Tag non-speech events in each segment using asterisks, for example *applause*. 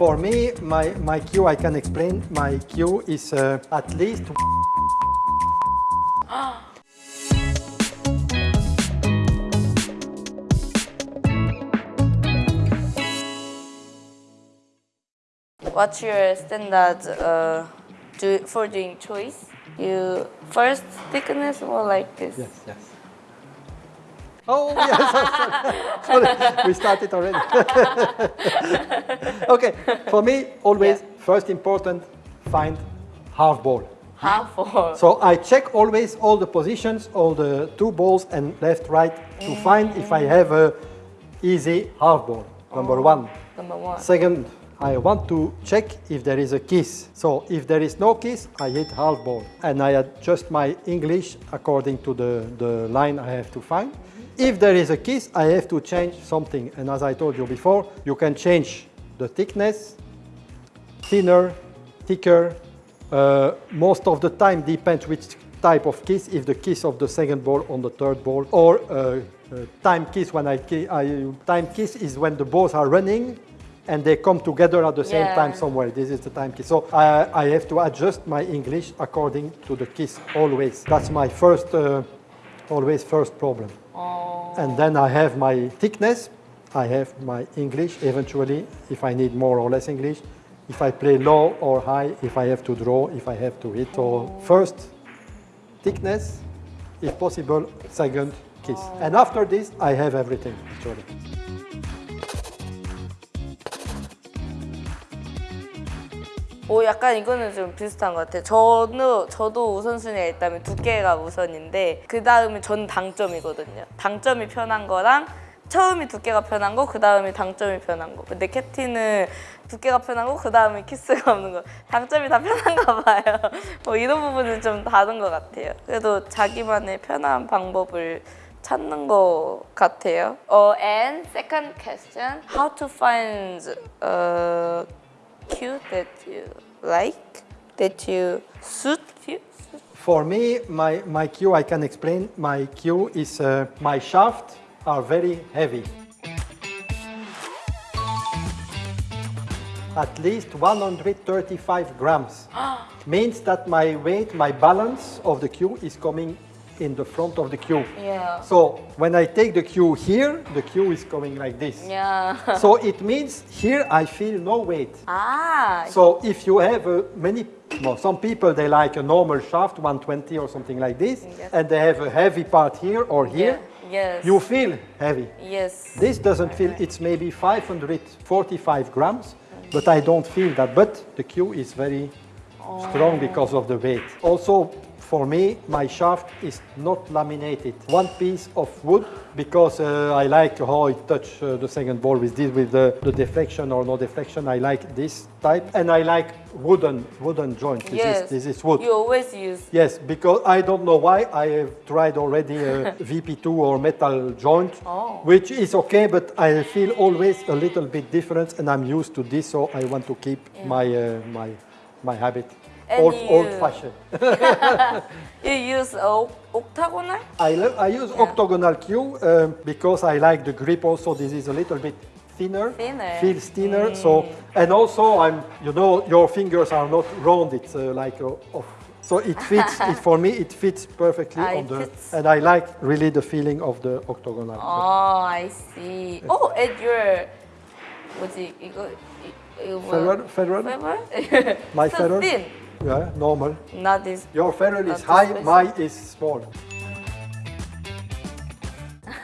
For me, my, my cue, I can explain, my cue is uh, at least What's your standard uh, do, for doing choice? You first thickness or like this? Yes, yes. Oh, yes, sorry, *laughs* sorry. we started already. *laughs* okay, for me, always first important, find half ball. Half or So I check always all the positions, all the two balls and left, right to mm. find if I have a easy half ball, number oh, one. number one. Second, I want to check if there is a kiss. So if there is no kiss, I hit half ball. And I adjust my English according to the, the line I have to find. If there is a kiss, I have to change something. And as I told you before, you can change the thickness, thinner, thicker. Uh, most of the time depends which type of kiss, if the kiss of the second ball on the third ball, or uh, uh, time kiss when I, ki- I time kiss is when the balls are running and they come together at the same Yeah. time somewhere. This is the time kiss. So I, I have to adjust my English according to the kiss always. That's my first, uh, always first problem. And then I have my thickness. I have my English eventually, if I need more or less English. If I play low or high, if I have to draw, if I have to hit. So first, thickness, if possible, second, kiss. And after this, I have everything actually. 오 약간 이거는 좀 비슷한 것 같아요. 저는 저도 우선순위가 있다면 두께가 우선인데 그 다음에 전 당점이거든요. 당점이 편한 거랑 처음이 두께가 편한 거, 그 다음이 당점이 편한 거. 근데 캡틴은 두께가 편한 거, 그 다음에 키스가 없는 거. 당점이 다 편한가 *laughs* 봐요. 뭐 이런 부분은 좀 다른 것 같아요. 그래도 자기만의 편한 방법을 찾는 것 같아요. 어, and second question, how to find uh, cue that you like, that you suit you? For me, my, my cue, I can explain, my cue is uh, my shaft are very heavy. At least 135 grams. *gasps* Means that my weight, my balance of the cue is coming in the front of the cue. Yeah. So when I take the cue here, the cue is coming like this. Yeah. So it means here I feel no weight. Ah. So if you have uh, many, well, some people they like a normal shaft, 120 or something like this, Yes. and they have a heavy part here or here. yes. You feel heavy. yes. This doesn't feel. It's maybe 545 grams, but I don't feel that. But the cue is very strong because of the weight. Also, for me, my shaft is not laminated. One piece of wood because uh, I like how it touch uh, the second ball with this, with the, the deflection or no deflection. I like this type, and I like wooden wooden joint. This yes. is this is wood. You always use. Yes, because I don't know why I have tried already a *laughs* VP2 or metal joint, Oh. which is okay, but I feel always a little bit different, and I'm used to this, so I want to keep my uh, my my habit. And Old, you- old fashioned. *laughs* You use octagonal? I, I use Yeah. octagonal cue um, because I like the grip also. This is a little bit thinner. Thinner. Mm. Feels thinner. So, and also I'm, you know, your fingers are not round. It's uh, like a, of, so it *laughs* fits. it, for me, it fits perfectly Ah, on the, fits. and I like really the feeling of the octagonal. Oh, I see. Oh, and your what's it, ferrule, ferrule? *laughs* My so ferrule? Yeah, normal. Not this. Your ferrule is high, mine is small.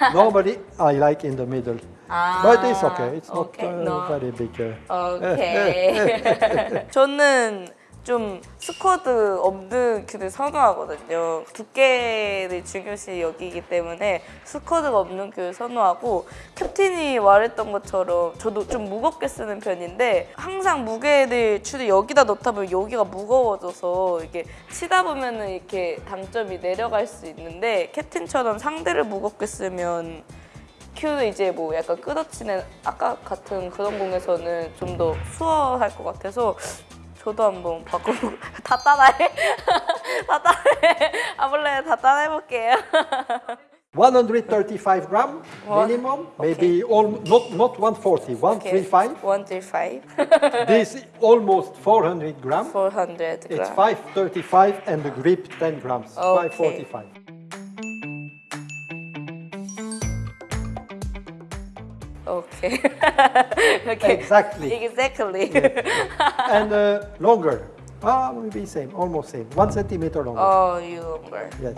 *laughs* Normally, I like in the middle. But it's okay. It's ah, okay. not uh, no. very big. Uh, *laughs* okay. 저는 좀 스쿼드 없는 큐를 선호하거든요. 두께를 중요시 여기기 때문에 스쿼드가 없는 큐를 선호하고 캡틴이 말했던 것처럼 저도 좀 무겁게 쓰는 편인데 항상 무게를 추를 여기다 넣다 보면 여기가 무거워져서 이게 치다 보면 은 이렇게 당점이 내려갈 수 있는데 캡틴처럼 상대를 무겁게 쓰면 큐는 이제 뭐 약간 끌어치는 아까 같은 그런 공에서는 좀 더 수월할 것 같아서 저도 한번 바꿔보고 다 따라해 다 따라해 아볼래 다 따라해볼게요 135 gram minimum, maybe all, not, not 140, 135. 135. this almost 400 gram. 400 It's gram. 535 and the grip 10 grams, Okay. 545. Okay. okay. Exactly. Exactly. Yeah. and uh, longer. Ah, uh, maybe same, almost same. One centimeter longer. Oh, you longer. Yes.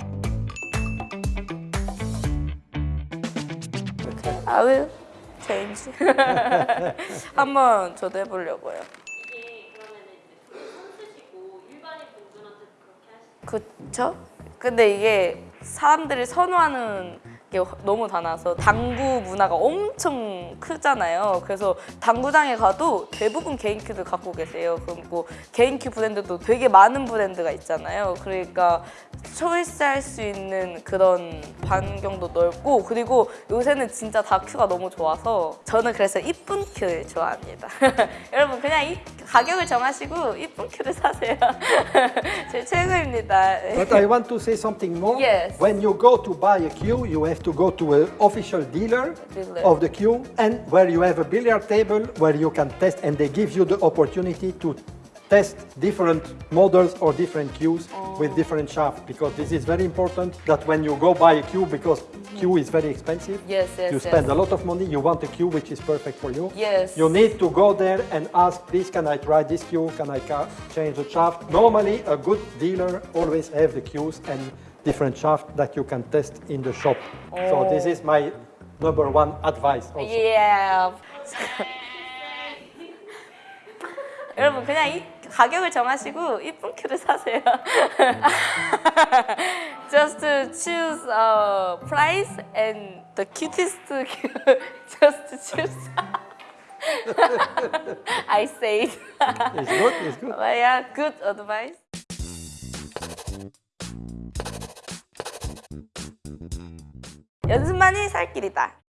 Okay. I will change. 한번 저도 해보려고요. 그쵸? 근데 이게 사람들이 선호하는 너무 많아서 당구 문화가 엄청 크잖아요. 그래서 당구장에 가도 대부분 개인 큐를 갖고 계세요. 그리고 개인 큐 브랜드도 되게 많은 브랜드가 있잖아요. 그러니까 초이스할 수 있는 그런 반경도 넓고 그리고 요새는 진짜 다 큐가 너무 좋아서 저는 그래서 이쁜 큐를 좋아합니다. *laughs* 여러분 그냥 이 가격을 정하시고 이쁜 큐를 사세요. *laughs* 제 최고입니다. But I want to say something more. Yes. When you go to buy a cue, you have to go to an official dealer Dealer. of the cue and where you have a billiard table where you can test and they give you the opportunity to test different models or different cues oh. with different shafts because this is very important that when you go buy a cue because mm-hmm. cue is very expensive. Yes, yes, You yes. spend a lot of money, you want a cue which is perfect for you. Yes. You need to go there and ask, please, can I try this cue? Can I change the shaft? Normally, a good dealer always have the cues and different shaft that you can test in the shop. So this is my number one advice also. Yeah. *laughs* 여러분 그냥 이 가격을 정하시고 이쁜 큐를 사세요. *laughs* Just to choose a price and the cutest cue. *laughs* Just choose. I say it. It's good, it's good. But yeah, good advice. 연습만이 살 길이다.